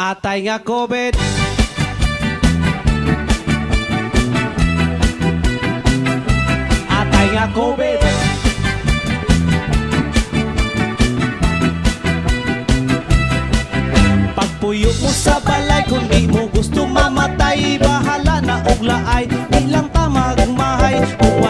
atay nga COVID. Atay nga COVID. Pagpuyo mo sa balay kung di mo gusto mamatay, bahala na og laay, ilang tamag mahay. Kuha